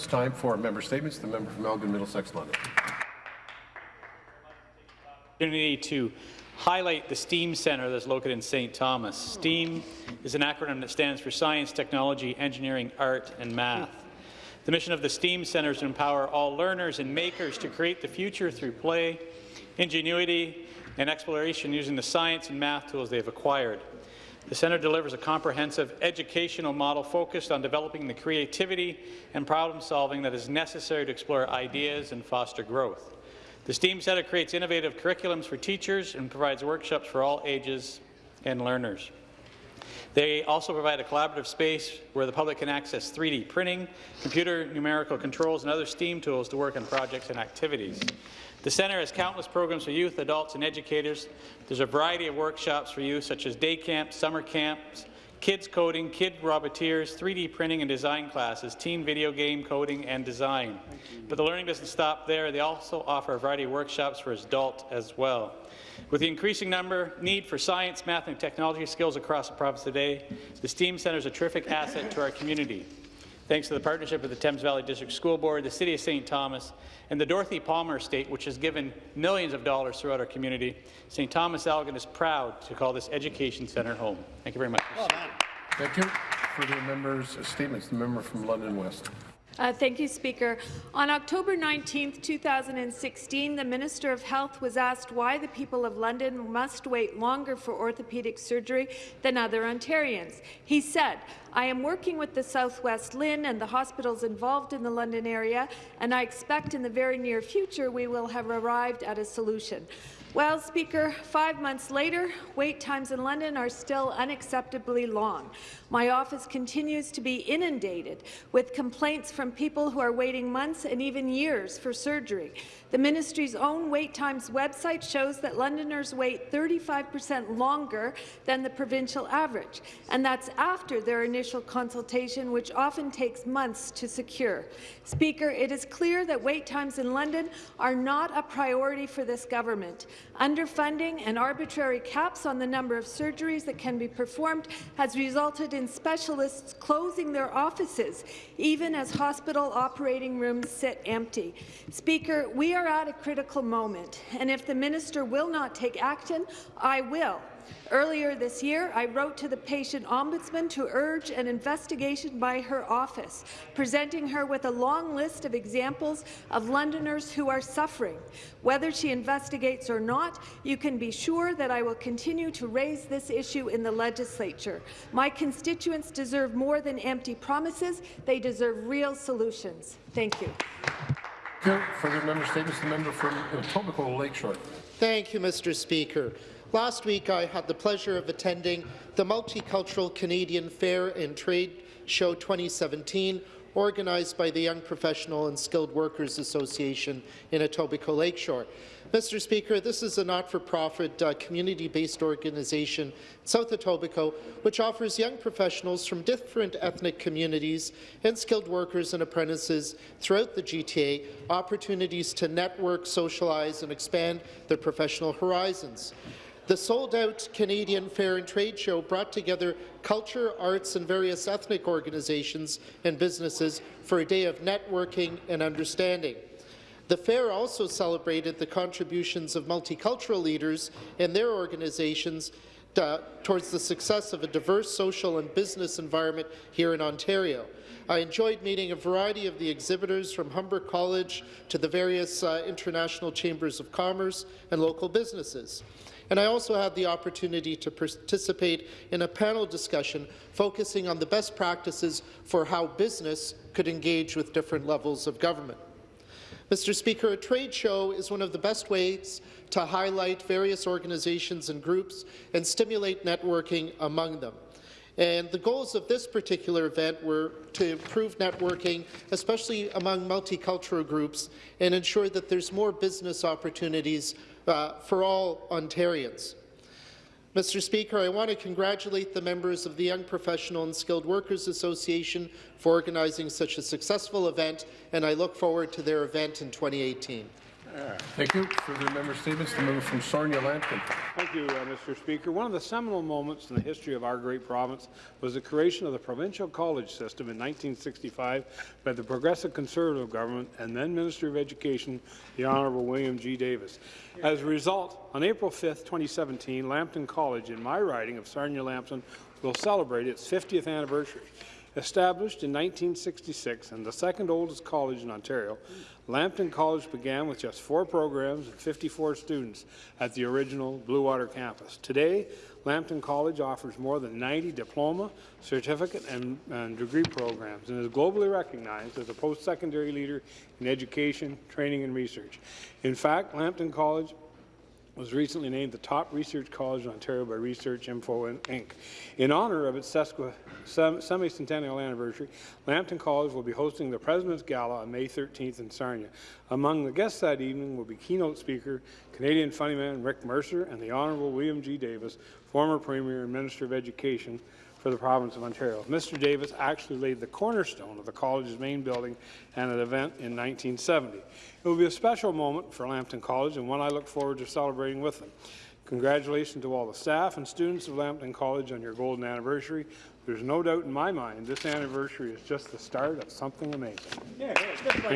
It's time for member statements. The member from Elgin, Middlesex, London. opportunity to highlight the STEAM Centre that's located in St. Thomas. STEAM is an acronym that stands for Science, Technology, Engineering, Art and Math. The mission of the STEAM Centre is to empower all learners and makers to create the future through play, ingenuity, and exploration using the science and math tools they have acquired. The centre delivers a comprehensive educational model focused on developing the creativity and problem-solving that is necessary to explore ideas and foster growth. The STEAM Centre creates innovative curriculums for teachers and provides workshops for all ages and learners. They also provide a collaborative space where the public can access 3D printing, computer numerical controls, and other STEAM tools to work on projects and activities. The centre has countless programs for youth, adults, and educators. There's a variety of workshops for youth, such as day camps, summer camps, kids coding, kid roboteers, 3D printing and design classes, teen video game coding and design. But the learning doesn't stop there. They also offer a variety of workshops for adults as well. With the increasing number need for science, math, and technology skills across the province today, the STEAM Centre is a terrific asset to our community. Thanks to the partnership with the Thames Valley District School Board, the City of St. Thomas, and the Dorothy Palmer Estate, which has given millions of dollars throughout our community, St. Thomas Elgin is proud to call this education centre home. Thank you very much. Well Thank you. Further members' statements. The member from London West. Uh, thank you, Speaker. On October 19, 2016, the Minister of Health was asked why the people of London must wait longer for orthopaedic surgery than other Ontarians. He said, I am working with the Southwest LHIN and the hospitals involved in the London area, and I expect in the very near future we will have arrived at a solution. Well, Speaker, five months later, wait times in London are still unacceptably long. My office continues to be inundated with complaints from people who are waiting months and even years for surgery. The ministry's own wait times website shows that Londoners wait 35 per cent longer than the provincial average, and that's after their initial consultation, which often takes months to secure. Speaker, it is clear that wait times in London are not a priority for this government. Underfunding and arbitrary caps on the number of surgeries that can be performed has resulted in specialists closing their offices, even as hospital operating rooms sit empty. Speaker, we are at a critical moment, and if the minister will not take action, I will. Earlier this year, I wrote to the patient ombudsman to urge an investigation by her office, presenting her with a long list of examples of Londoners who are suffering. Whether she investigates or not, you can be sure that I will continue to raise this issue in the legislature. My constituents deserve more than empty promises. They deserve real solutions. Thank you. Further member statements. The member from Etobicoke Lakeshore. Thank you, Mr. Speaker. Last week, I had the pleasure of attending the Multicultural Canadian Fair and Trade Show 2017, organized by the Young Professional and Skilled Workers Association in Etobicoke Lakeshore. Mr. Speaker, this is a not-for-profit, uh, community-based organization, South Etobicoke, which offers young professionals from different ethnic communities and skilled workers and apprentices throughout the GTA opportunities to network, socialize, and expand their professional horizons. The sold-out Canadian Fair and Trade Show brought together culture, arts, and various ethnic organizations and businesses for a day of networking and understanding. The fair also celebrated the contributions of multicultural leaders and their organizations uh, towards the success of a diverse social and business environment here in Ontario. I enjoyed meeting a variety of the exhibitors from Humber College to the various uh, international chambers of commerce and local businesses. And I also had the opportunity to participate in a panel discussion focusing on the best practices for how business could engage with different levels of government. Mr. Speaker, a trade show is one of the best ways to highlight various organizations and groups and stimulate networking among them. And the goals of this particular event were to improve networking, especially among multicultural groups, and ensure that there's more business opportunities uh, for all Ontarians. Mr. Speaker, I want to congratulate the members of the Young Professional and Skilled Workers Association for organizing such a successful event, and I look forward to their event in 2018. Thank you. Further member statements, the member from Sarnia Lambton. Thank you, uh, Mr. Speaker. One of the seminal moments in the history of our great province was the creation of the provincial college system in 1965 by the Progressive Conservative government and then Minister of Education, the Honourable William G. Davis. As a result, on April 5, 2017, Lambton College in my riding of Sarnia-Lambton will celebrate its 50th anniversary. Established in 1966 and the second oldest college in Ontario, Lambton College began with just four programs and 54 students at the original Bluewater campus. Today, Lambton College offers more than 90 diploma, certificate, and, and degree programs and is globally recognized as a post-secondary leader in education, training, and research. In fact, Lambton College was recently named the top research college in Ontario by Research Info Inc. In honour of its semi-centennial anniversary, Lambton College will be hosting the President's Gala on May 13th in Sarnia. Among the guests that evening will be keynote speaker, Canadian funnyman Rick Mercer, and the Honourable William G. Davis, former Premier and Minister of Education for the province of Ontario. Mr. Davis actually laid the cornerstone of the college's main building at an event in 1970. It will be a special moment for Lambton College and one I look forward to celebrating with them. Congratulations to all the staff and students of Lambton College on your golden anniversary. There's no doubt in my mind this anniversary is just the start of something amazing. Thank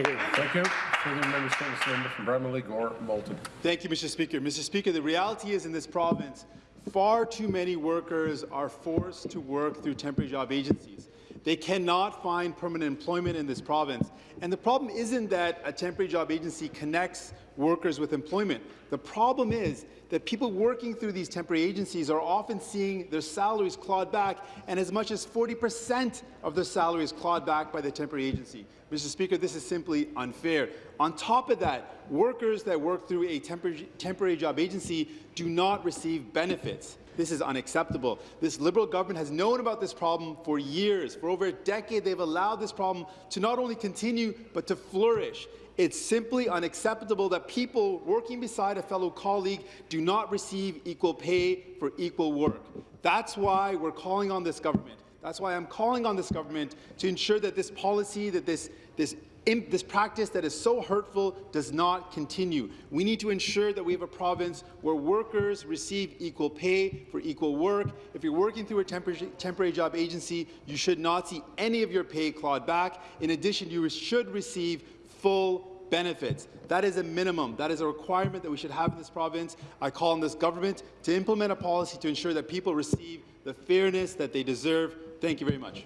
you. Thank you. Further member statements, the member from Bramalea, Gore, Malton. Thank you, Mr. Speaker. Mr. Speaker, the reality is in this province, far too many workers are forced to work through temporary job agencies. They cannot find permanent employment in this province. And the problem isn't that a temporary job agency connects workers with employment. The problem is that people working through these temporary agencies are often seeing their salaries clawed back, and as much as 40% of their salaries clawed back by the temporary agency. Mr. Speaker, this is simply unfair. On top of that, workers that work through a temporary, temporary job agency do not receive benefits. This is unacceptable. This Liberal government has known about this problem for years. For over a decade, they've allowed this problem to not only continue, but to flourish. It's simply unacceptable that people working beside a fellow colleague do not receive equal pay for equal work. That's why we're calling on this government. That's why I'm calling on this government to ensure that this policy, that this, this this practice that is so hurtful does not continue. We need to ensure that we have a province where workers receive equal pay for equal work. If you're working through a temporary, temporary job agency, you should not see any of your pay clawed back. In addition, you should receive full benefits. That is a minimum. That is a requirement that we should have in this province. I call on this government to implement a policy to ensure that people receive the fairness that they deserve. Thank you very much.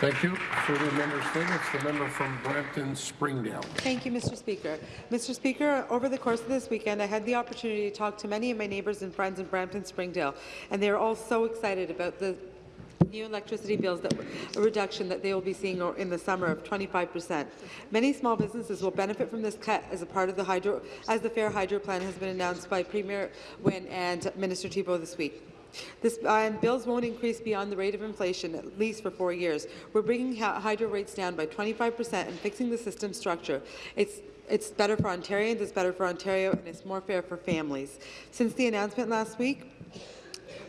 Thank you. Further member statements, the member from Brampton Springdale. Thank you, Mr. Speaker. Mr. Speaker, over the course of this weekend, I had the opportunity to talk to many of my neighbours and friends in Brampton Springdale, and they are all so excited about the new electricity bills that a reduction that they will be seeing in the summer of 25 percent. Many small businesses will benefit from this cut as a part of the hydro, as the Fair Hydro Plan has been announced by Premier Wynne and Minister Thibeault this week. This, uh, bills won't increase beyond the rate of inflation, at least for four years. We're bringing hydro rates down by 25 percent and fixing the system structure. It's it's better for Ontarians, it's better for Ontario, and it's more fair for families. Since the announcement last week,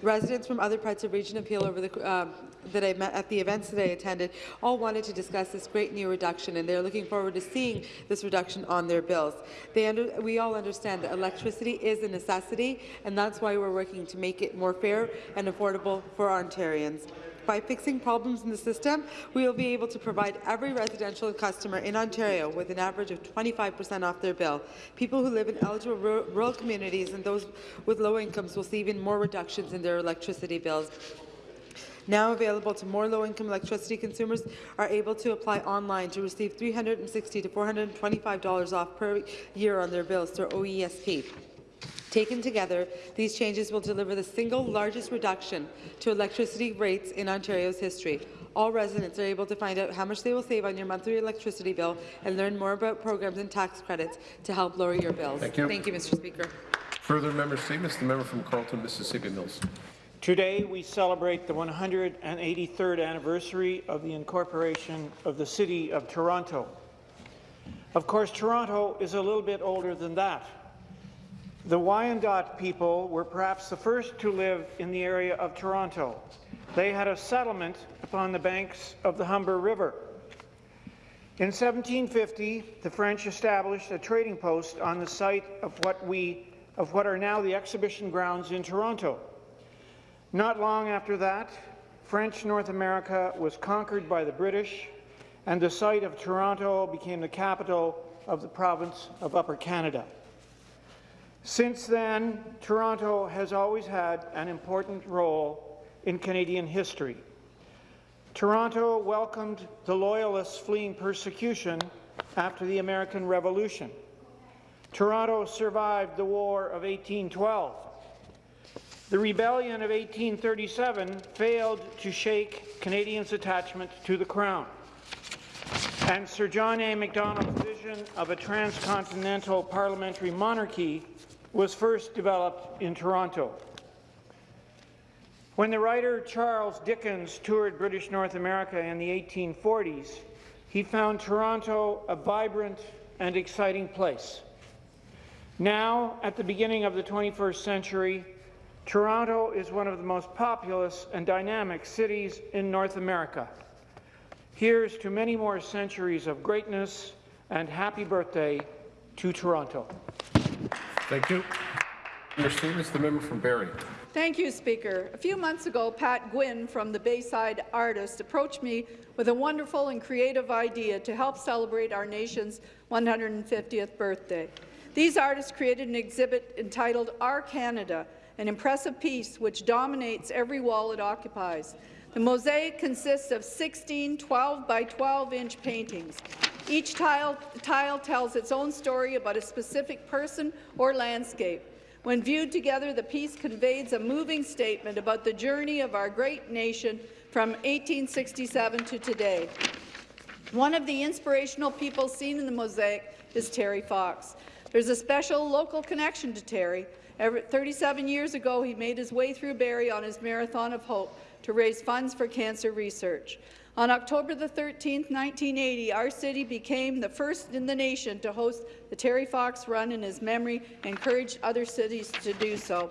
Residents from other parts of the Region of Peel over the, uh, that I met at the events that I attended all wanted to discuss this great new reduction, and they're looking forward to seeing this reduction on their bills. Under, we all understand that electricity is a necessity, and that's why we're working to make it more fair and affordable for Ontarians. By fixing problems in the system, we will be able to provide every residential customer in Ontario with an average of 25 percent off their bill. People who live in eligible rural communities and those with low incomes will see even more reductions in their electricity bills now available to more low-income electricity consumers, are able to apply online to receive 360 to $425 off per year on their bills through OESP. Taken together, these changes will deliver the single largest reduction to electricity rates in Ontario's history. All residents are able to find out how much they will save on your monthly electricity bill and learn more about programs and tax credits to help lower your bills. Thank you. Thank you, Mr. Speaker. Further member statements, the member from Carleton, Mississippi Mills. Today, we celebrate the 183rd anniversary of the incorporation of the City of Toronto. Of course, Toronto is a little bit older than that. The Wyandot people were perhaps the first to live in the area of Toronto. They had a settlement upon the banks of the Humber River. In 1750, the French established a trading post on the site of what, we, of what are now the exhibition grounds in Toronto. Not long after that, French North America was conquered by the British, and the site of Toronto became the capital of the province of Upper Canada. Since then, Toronto has always had an important role in Canadian history. Toronto welcomed the Loyalists fleeing persecution after the American Revolution. Toronto survived the War of 1812. The Rebellion of 1837 failed to shake Canadians' attachment to the Crown. And Sir John A. Macdonald's vision of a transcontinental parliamentary monarchy was first developed in Toronto. When the writer Charles Dickens toured British North America in the 1840s, he found Toronto a vibrant and exciting place. Now, at the beginning of the 21st century, Toronto is one of the most populous and dynamic cities in North America. Here's to many more centuries of greatness and happy birthday to Toronto. Thank you. Member statements, the member from Barrie. Thank you, Speaker. A few months ago, Pat Gwynn from the Bayside Artist approached me with a wonderful and creative idea to help celebrate our nation's 150th birthday. These artists created an exhibit entitled Our Canada, an impressive piece which dominates every wall it occupies. The mosaic consists of 16 12 by 12 inch paintings. Each tile, tile tells its own story about a specific person or landscape. When viewed together, the piece conveys a moving statement about the journey of our great nation from 1867 to today. One of the inspirational people seen in the mosaic is Terry Fox. There's a special local connection to Terry. Every, 37 years ago, he made his way through Barrie on his Marathon of Hope to raise funds for cancer research. On October 13, 1980, our city became the first in the nation to host the Terry Fox Run in his memory and encouraged other cities to do so.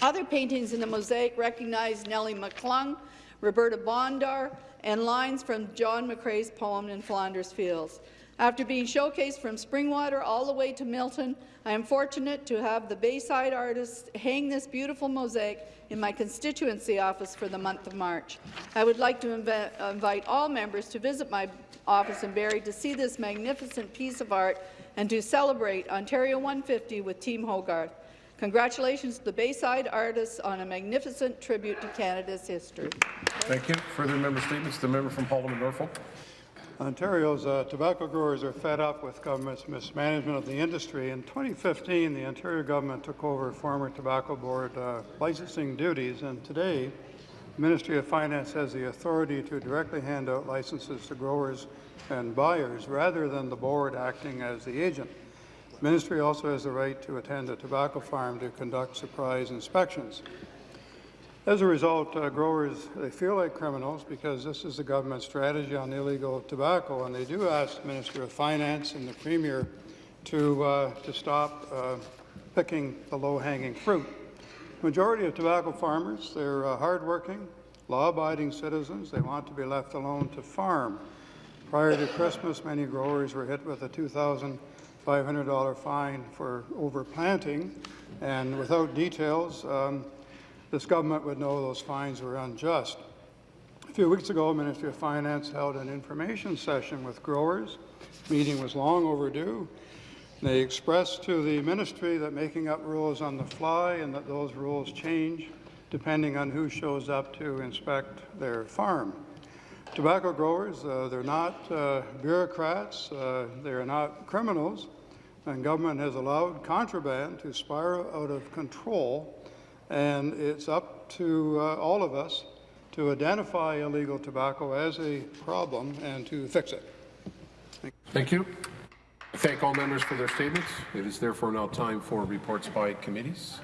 Other paintings in the mosaic recognize Nellie McClung, Roberta Bondar, and lines from John McCrae's poem in Flanders Fields. After being showcased from Springwater all the way to Milton, I am fortunate to have the Bayside artists hang this beautiful mosaic in my constituency office for the month of March. I would like to inv invite all members to visit my office in Barrie to see this magnificent piece of art and to celebrate Ontario 150 with Team Hoggarth. Congratulations to the Bayside artists on a magnificent tribute to Canada's history. Thank you. Further member statements, the member from Haldimand Norfolk. Ontario's uh, tobacco growers are fed up with government's mismanagement of the industry. In 2015, the Ontario government took over former Tobacco Board uh, licensing duties, and today, the Ministry of Finance has the authority to directly hand out licenses to growers and buyers rather than the board acting as the agent. The ministry also has the right to attend a tobacco farm to conduct surprise inspections. As a result, uh, growers, they feel like criminals because this is the government's strategy on illegal tobacco, and they do ask the Minister of Finance and the Premier to, uh, to stop uh, picking the low-hanging fruit. Majority of tobacco farmers, they're uh, hardworking, law-abiding citizens. They want to be left alone to farm. Prior to Christmas, many growers were hit with a $2,500 fine for overplanting, and without details, um, this government would know those fines were unjust. A few weeks ago, the Ministry of Finance held an information session with growers. The meeting was long overdue. They expressed to the ministry that making up rules on the fly and that those rules change depending on who shows up to inspect their farm. Tobacco growers, uh, they're not uh, bureaucrats, uh, they're not criminals, and government has allowed contraband to spiral out of control and it's up to uh, all of us to identify illegal tobacco as a problem and to fix it. Thank you. I thank all members for their statements. It is therefore now time for reports by committees.